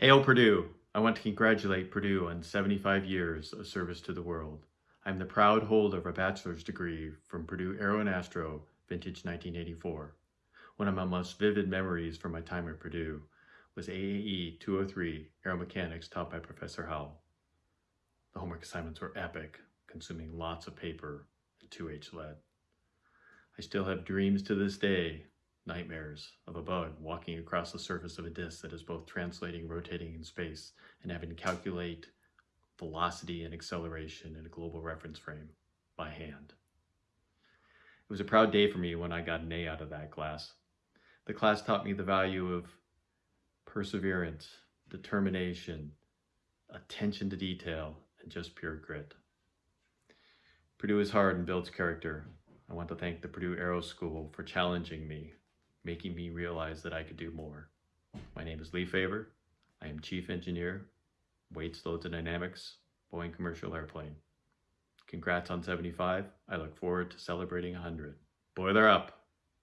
Hail Purdue! I want to congratulate Purdue on 75 years of service to the world. I'm the proud holder of a bachelor's degree from Purdue Aero and Astro, vintage 1984. One of my most vivid memories from my time at Purdue was AAE 203 Aeromechanics taught by Professor Howell. The homework assignments were epic, consuming lots of paper and 2H lead. I still have dreams to this day nightmares of a bug walking across the surface of a disk that is both translating, rotating in space, and having to calculate velocity and acceleration in a global reference frame by hand. It was a proud day for me when I got an A out of that class. The class taught me the value of perseverance, determination, attention to detail, and just pure grit. Purdue is hard and builds character. I want to thank the Purdue Aero School for challenging me making me realize that I could do more. My name is Lee Favor. I am Chief Engineer, Weights, Loads, and Dynamics, Boeing Commercial Airplane. Congrats on 75. I look forward to celebrating 100. Boiler up!